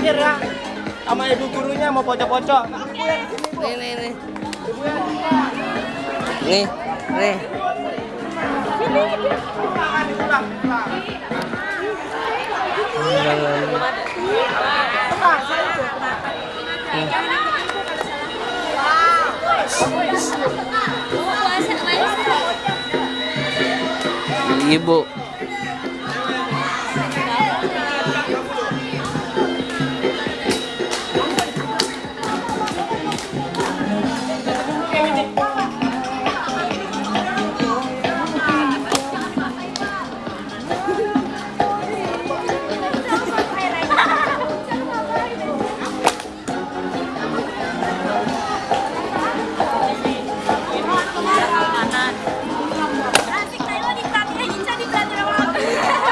sama ibu gurunya mau pocok-pocok. Nih, nih, nih. Nih, nih. Ibu.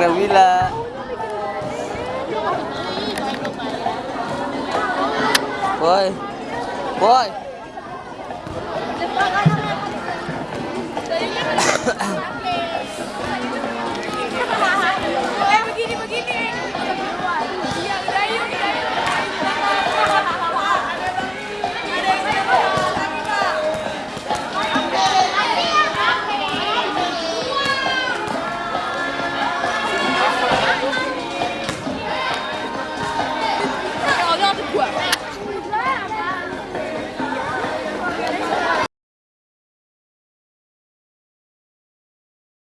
Nabila. Boy. Boy.